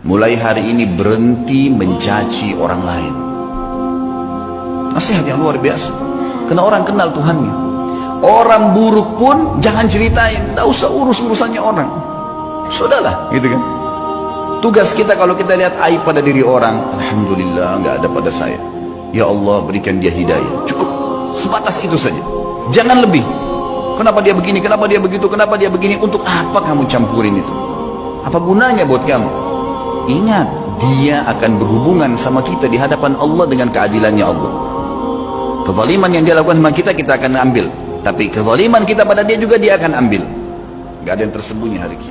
mulai hari ini berhenti mencaci orang lain. Nasihat yang luar biasa. Karena orang kenal Tuhannya. Orang buruk pun jangan ceritain. Tak usah urus urusannya orang. Sudahlah gitu kan? Tugas kita kalau kita lihat aib pada diri orang Alhamdulillah nggak ada pada saya. Ya Allah berikan dia hidayah. Cukup. Sebatas itu saja. Jangan lebih. Kenapa dia begini? Kenapa dia begitu? Kenapa dia begini? Untuk apa kamu campurin itu? Apa gunanya buat kamu ingat dia akan berhubungan sama kita di hadapan Allah dengan keadilannya Allah. Kezaliman yang dia lakukan sama kita kita akan ambil. Tapi kezaliman kita pada dia juga dia akan ambil. Gak ada yang tersembunyi hari kiamat